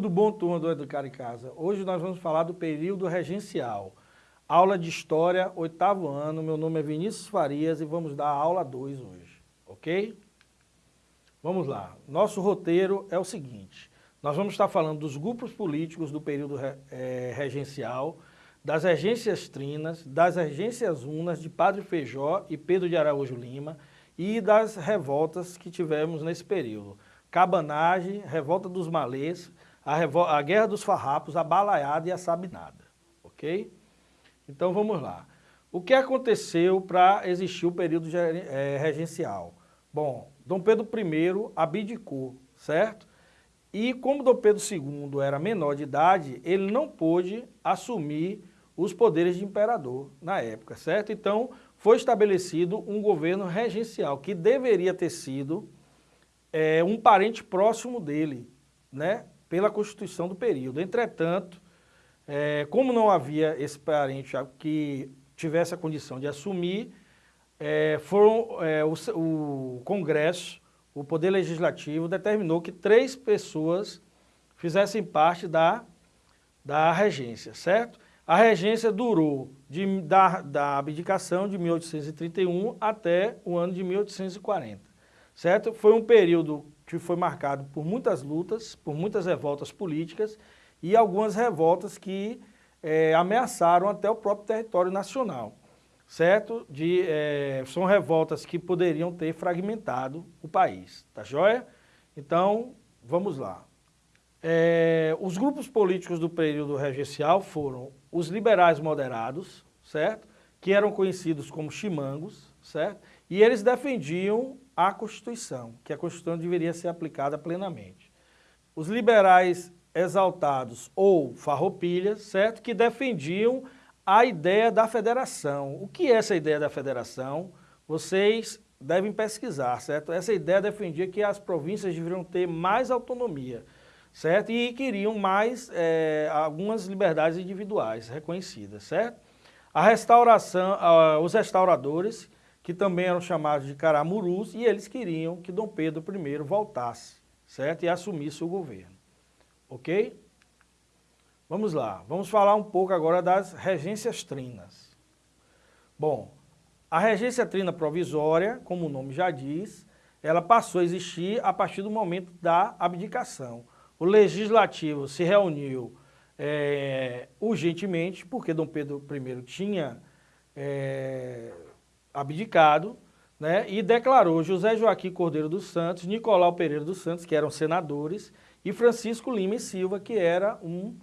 Tudo bom, turma do Educar em Casa? Hoje nós vamos falar do período regencial. Aula de História, oitavo ano. Meu nome é Vinícius Farias e vamos dar a aula 2 hoje, ok? Vamos lá. Nosso roteiro é o seguinte. Nós vamos estar falando dos grupos políticos do período é, regencial, das regências trinas, das regências unas de Padre Feijó e Pedro de Araújo Lima e das revoltas que tivemos nesse período. Cabanagem, Revolta dos Malês, a, a Guerra dos Farrapos, a Balaiada e a Sabinada, ok? Então vamos lá. O que aconteceu para existir o período é, regencial? Bom, Dom Pedro I abdicou, certo? E como Dom Pedro II era menor de idade, ele não pôde assumir os poderes de imperador na época, certo? Então foi estabelecido um governo regencial que deveria ter sido é, um parente próximo dele, né? Pela Constituição do período. Entretanto, é, como não havia esse parente que tivesse a condição de assumir, é, foram, é, o, o, Congresso, o Poder Legislativo, determinou que três pessoas fizessem parte da, da regência, certo? A regência durou de, da, da abdicação de 1831 até o ano de 1840, certo? Foi um período foi marcado por muitas lutas, por muitas revoltas políticas e algumas revoltas que é, ameaçaram até o próprio território nacional, certo? De, é, são revoltas que poderiam ter fragmentado o país, tá joia? Então, vamos lá. É, os grupos políticos do período regencial foram os liberais moderados, certo? Que eram conhecidos como chimangos, certo? E eles defendiam a Constituição, que a Constituição deveria ser aplicada plenamente. Os liberais exaltados ou farroupilhas, certo? Que defendiam a ideia da federação. O que é essa ideia da federação? Vocês devem pesquisar, certo? Essa ideia defendia que as províncias deveriam ter mais autonomia, certo? E queriam mais é, algumas liberdades individuais reconhecidas, certo? A restauração, uh, os restauradores que também eram chamados de caramurus, e eles queriam que Dom Pedro I voltasse, certo? E assumisse o governo. Ok? Vamos lá, vamos falar um pouco agora das regências trinas. Bom, a regência trina provisória, como o nome já diz, ela passou a existir a partir do momento da abdicação. O legislativo se reuniu é, urgentemente, porque Dom Pedro I tinha é, abdicado, né, e declarou José Joaquim Cordeiro dos Santos, Nicolau Pereira dos Santos, que eram senadores, e Francisco Lima e Silva, que era um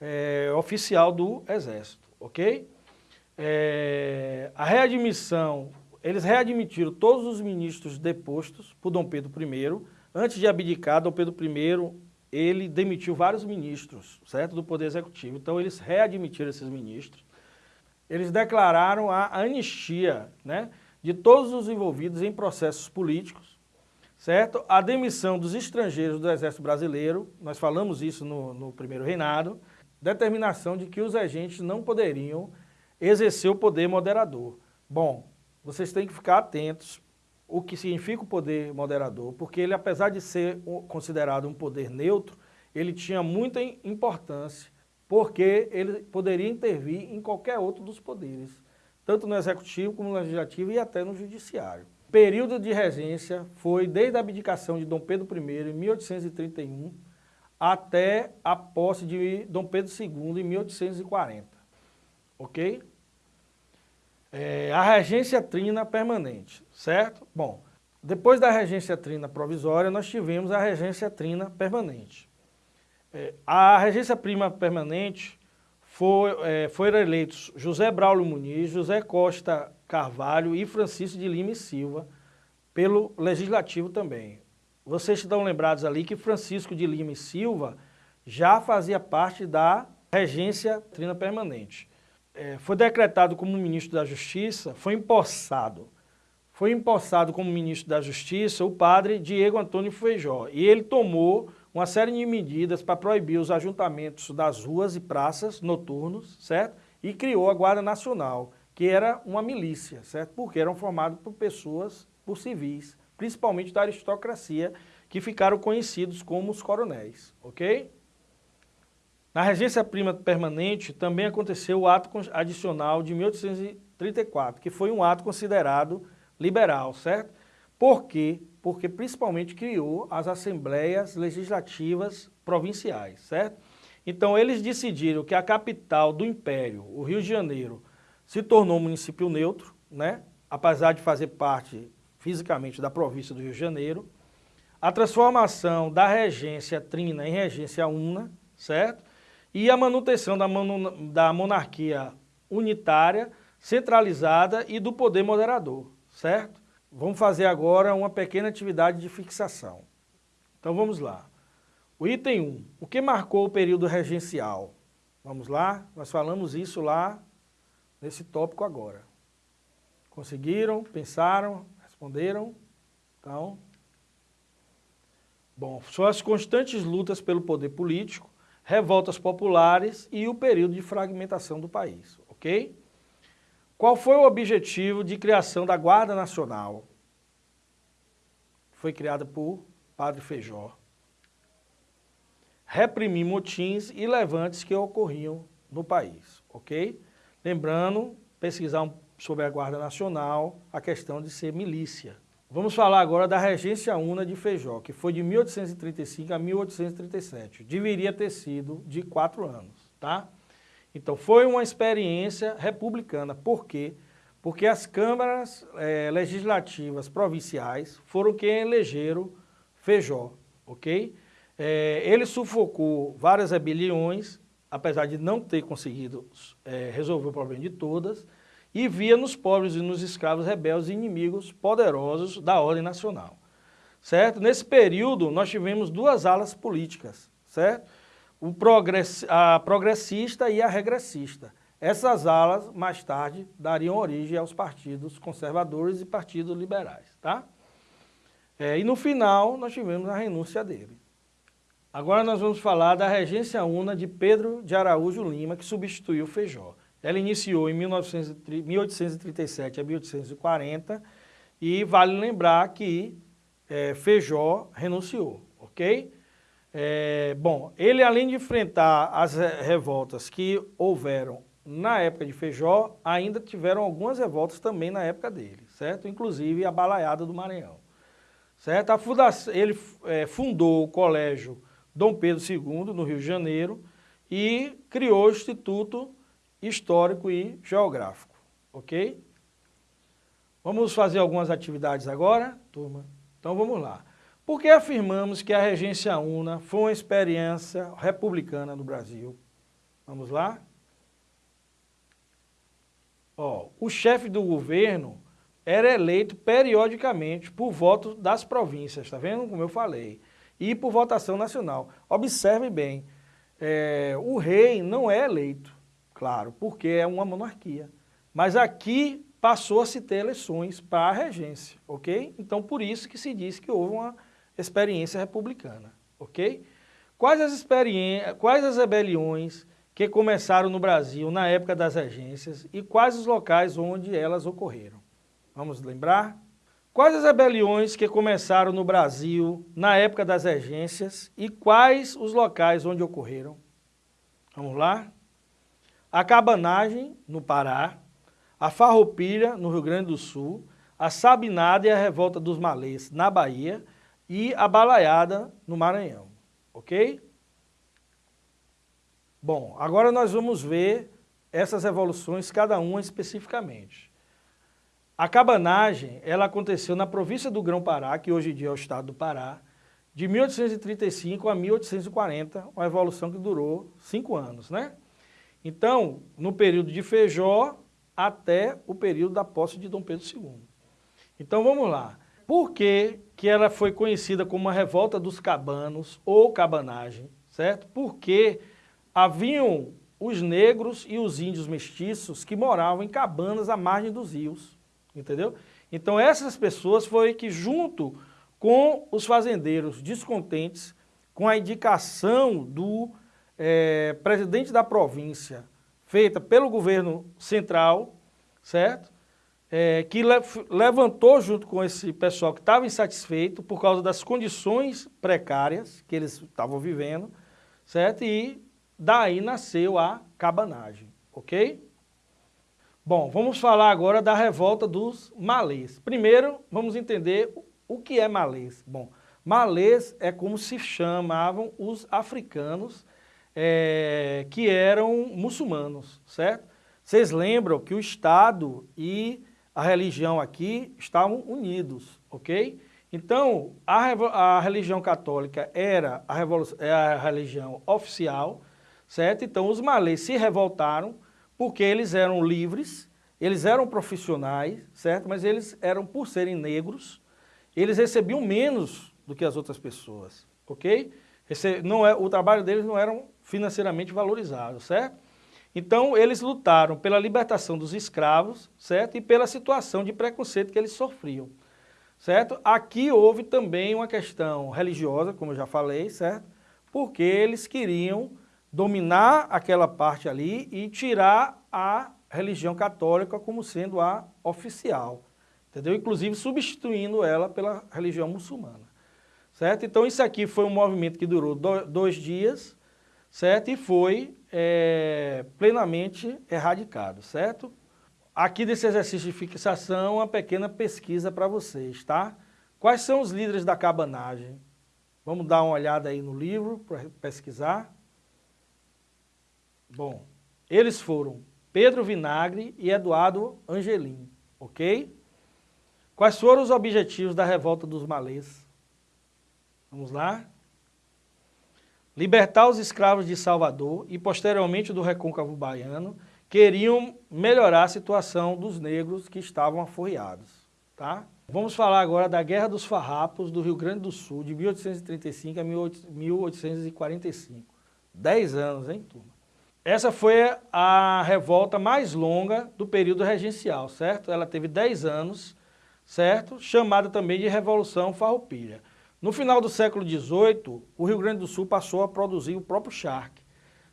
é, oficial do Exército, ok? É, a readmissão, eles readmitiram todos os ministros depostos por Dom Pedro I, antes de abdicar, Dom Pedro I, ele demitiu vários ministros, certo, do Poder Executivo, então eles readmitiram esses ministros, eles declararam a anistia né, de todos os envolvidos em processos políticos, certo? A demissão dos estrangeiros do Exército Brasileiro, nós falamos isso no, no primeiro reinado, determinação de que os agentes não poderiam exercer o poder moderador. Bom, vocês têm que ficar atentos o que significa o poder moderador, porque ele, apesar de ser considerado um poder neutro, ele tinha muita importância porque ele poderia intervir em qualquer outro dos poderes, tanto no executivo como no legislativo e até no judiciário. O período de regência foi desde a abdicação de Dom Pedro I, em 1831, até a posse de Dom Pedro II, em 1840. Ok? É, a regência trina permanente, certo? Bom, depois da regência trina provisória, nós tivemos a regência trina permanente. É, a regência prima permanente foi, é, foram eleitos José Braulio Muniz, José Costa Carvalho e Francisco de Lima e Silva, pelo Legislativo também. Vocês estão lembrados ali que Francisco de Lima e Silva já fazia parte da regência trina permanente. É, foi decretado como ministro da Justiça, foi empossado. Foi empossado como ministro da Justiça o padre Diego Antônio Feijó. E ele tomou uma série de medidas para proibir os ajuntamentos das ruas e praças noturnos, certo? E criou a Guarda Nacional, que era uma milícia, certo? Porque eram formados por pessoas, por civis, principalmente da aristocracia, que ficaram conhecidos como os coronéis, ok? Na regência prima permanente também aconteceu o ato adicional de 1834, que foi um ato considerado liberal, certo? Por quê? Porque principalmente criou as assembleias legislativas provinciais, certo? Então eles decidiram que a capital do império, o Rio de Janeiro, se tornou um município neutro, né? apesar de fazer parte fisicamente da província do Rio de Janeiro, a transformação da regência trina em regência una, certo? E a manutenção da, da monarquia unitária, centralizada e do poder moderador, certo? Vamos fazer agora uma pequena atividade de fixação. Então vamos lá. O item 1, o que marcou o período regencial? Vamos lá, nós falamos isso lá nesse tópico agora. Conseguiram? Pensaram? Responderam? Então, bom, são as constantes lutas pelo poder político, revoltas populares e o período de fragmentação do país, ok? Qual foi o objetivo de criação da Guarda Nacional? Foi criada por Padre Feijó. Reprimir motins e levantes que ocorriam no país, ok? Lembrando, pesquisar um, sobre a Guarda Nacional, a questão de ser milícia. Vamos falar agora da Regência Una de Feijó, que foi de 1835 a 1837. Deveria ter sido de quatro anos, tá? Então foi uma experiência republicana. Por quê? Porque as câmaras é, legislativas provinciais foram quem elegeram Feijó, ok? É, ele sufocou várias rebeliões, apesar de não ter conseguido é, resolver o problema de todas, e via nos pobres e nos escravos rebeldes inimigos poderosos da ordem nacional. Certo? Nesse período, nós tivemos duas alas políticas, certo? O progress, a progressista e a regressista. Essas alas, mais tarde, dariam origem aos partidos conservadores e partidos liberais, tá? É, e no final, nós tivemos a renúncia dele. Agora nós vamos falar da regência una de Pedro de Araújo Lima, que substituiu Feijó. Ela iniciou em 1837 a 1840 e vale lembrar que é, Feijó renunciou, ok? É, bom, ele além de enfrentar as revoltas que houveram na época de Feijó, ainda tiveram algumas revoltas também na época dele, certo? Inclusive a Balaiada do Maranhão, certo? Fundação, ele é, fundou o colégio Dom Pedro II, no Rio de Janeiro, e criou o Instituto Histórico e Geográfico, ok? Vamos fazer algumas atividades agora, turma? Então vamos lá. Por que afirmamos que a regência una foi uma experiência republicana no Brasil? Vamos lá? Ó, o chefe do governo era eleito periodicamente por voto das províncias, está vendo como eu falei? e por votação nacional. Observe bem, é, o rei não é eleito, claro, porque é uma monarquia. Mas aqui passou a se ter eleições para a regência, ok? Então, por isso que se diz que houve uma experiência republicana, ok? Quais as, quais as rebeliões que começaram no Brasil na época das regências e quais os locais onde elas ocorreram? Vamos lembrar? Quais as rebeliões que começaram no Brasil na época das regências e quais os locais onde ocorreram? Vamos lá? A cabanagem, no Pará, a farroupilha, no Rio Grande do Sul, a sabinada e a revolta dos malês, na Bahia, e a balaiada, no Maranhão, ok? Bom, agora nós vamos ver essas revoluções, cada uma especificamente. A cabanagem, ela aconteceu na província do Grão-Pará, que hoje em dia é o estado do Pará, de 1835 a 1840, uma evolução que durou cinco anos, né? Então, no período de Feijó até o período da posse de Dom Pedro II. Então, vamos lá. Por que, que ela foi conhecida como a revolta dos cabanos ou cabanagem, certo? Porque haviam os negros e os índios mestiços que moravam em cabanas à margem dos rios entendeu? Então essas pessoas foi que junto com os fazendeiros descontentes, com a indicação do é, presidente da província, feita pelo governo central, certo? É, que le levantou junto com esse pessoal que estava insatisfeito por causa das condições precárias que eles estavam vivendo, certo? E daí nasceu a cabanagem, ok? Bom, vamos falar agora da revolta dos malês. Primeiro, vamos entender o que é malês. Bom, malês é como se chamavam os africanos é, que eram muçulmanos, certo? Vocês lembram que o Estado e a religião aqui estavam unidos, ok? Então, a, a religião católica era a, é a religião oficial, certo? Então, os malês se revoltaram porque eles eram livres, eles eram profissionais, certo? Mas eles eram, por serem negros, eles recebiam menos do que as outras pessoas, ok? Esse, não é, o trabalho deles não era financeiramente valorizado, certo? Então, eles lutaram pela libertação dos escravos, certo? E pela situação de preconceito que eles sofriam, certo? Aqui houve também uma questão religiosa, como eu já falei, certo? Porque eles queriam dominar aquela parte ali e tirar a religião católica como sendo a oficial, entendeu? Inclusive substituindo ela pela religião muçulmana, certo? Então isso aqui foi um movimento que durou dois dias, certo? E foi é, plenamente erradicado, certo? Aqui desse exercício de fixação, uma pequena pesquisa para vocês, tá? Quais são os líderes da cabanagem? Vamos dar uma olhada aí no livro para pesquisar. Bom, eles foram Pedro Vinagre e Eduardo Angelim, ok? Quais foram os objetivos da revolta dos malês? Vamos lá? Libertar os escravos de Salvador e posteriormente do recôncavo baiano, queriam melhorar a situação dos negros que estavam aforreados. Tá? Vamos falar agora da Guerra dos Farrapos do Rio Grande do Sul, de 1835 a 1845. Dez anos, hein, turma? Essa foi a revolta mais longa do período regencial, certo? Ela teve dez anos, certo? Chamada também de Revolução Farroupilha. No final do século XVIII, o Rio Grande do Sul passou a produzir o próprio charque,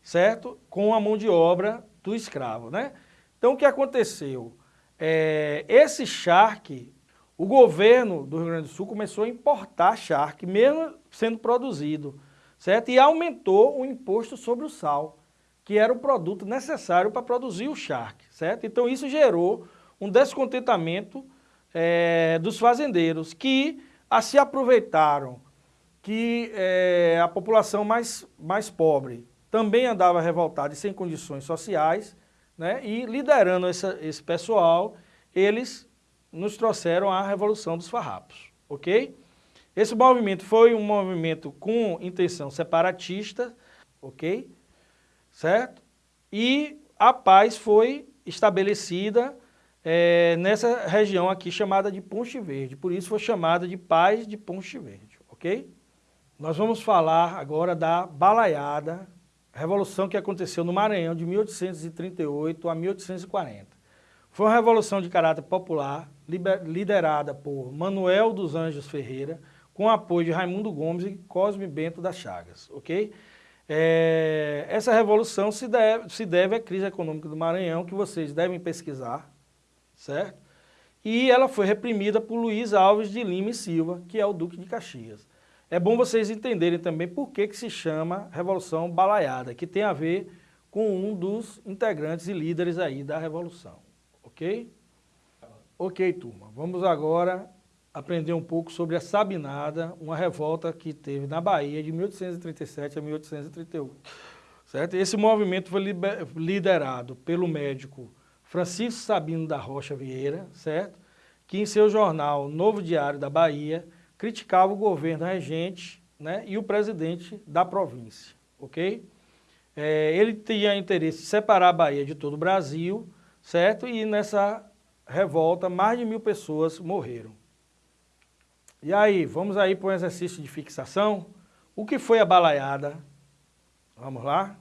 certo? Com a mão de obra do escravo, né? Então, o que aconteceu? É, esse charque, o governo do Rio Grande do Sul começou a importar charque, mesmo sendo produzido, certo? E aumentou o imposto sobre o sal, que era o produto necessário para produzir o charque, certo? Então, isso gerou um descontentamento é, dos fazendeiros, que a se aproveitaram que é, a população mais, mais pobre também andava revoltada e sem condições sociais, né, e liderando essa, esse pessoal, eles nos trouxeram a Revolução dos Farrapos, ok? Esse movimento foi um movimento com intenção separatista, ok? Certo? E a paz foi estabelecida é, nessa região aqui chamada de Ponte Verde. Por isso foi chamada de Paz de Ponte Verde, ok? Nós vamos falar agora da balaiada, revolução que aconteceu no Maranhão de 1838 a 1840. Foi uma revolução de caráter popular, liderada por Manuel dos Anjos Ferreira, com apoio de Raimundo Gomes e Cosme Bento das Chagas, ok? É, essa revolução se deve, se deve à crise econômica do Maranhão, que vocês devem pesquisar, certo? E ela foi reprimida por Luiz Alves de Lima e Silva, que é o Duque de Caxias. É bom vocês entenderem também por que, que se chama Revolução Balaiada, que tem a ver com um dos integrantes e líderes aí da Revolução, ok? Ok, turma, vamos agora aprender um pouco sobre a Sabinada, uma revolta que teve na Bahia de 1837 a 1838, certo? Esse movimento foi liderado pelo médico Francisco Sabino da Rocha Vieira, certo? Que em seu jornal Novo Diário da Bahia criticava o governo regente né, e o presidente da província, ok? É, ele tinha interesse em separar a Bahia de todo o Brasil, certo? E nessa revolta mais de mil pessoas morreram. E aí, vamos aí para um exercício de fixação. O que foi a balaiada? Vamos lá?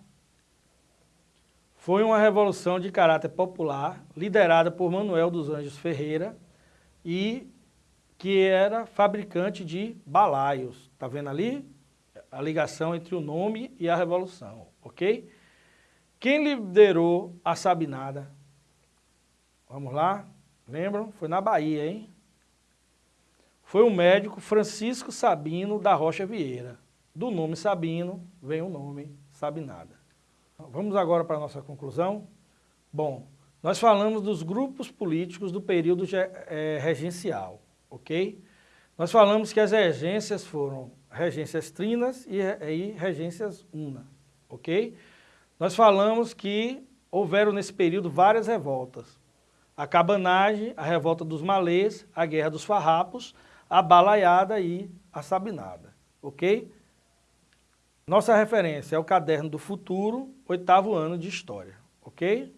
Foi uma revolução de caráter popular, liderada por Manuel dos Anjos Ferreira, e que era fabricante de balaios. Está vendo ali? A ligação entre o nome e a revolução, ok? Quem liderou a Sabinada? Vamos lá? Lembram? Foi na Bahia, hein? Foi o médico Francisco Sabino da Rocha Vieira. Do nome Sabino vem o nome Sabinada. Vamos agora para a nossa conclusão. Bom, nós falamos dos grupos políticos do período é, regencial, ok? Nós falamos que as regências foram regências trinas e, e regências una, ok? Nós falamos que houveram nesse período várias revoltas. A cabanagem, a revolta dos malês, a guerra dos farrapos, a balaiada e a sabinada, ok? Nossa referência é o Caderno do Futuro, oitavo ano de História, ok?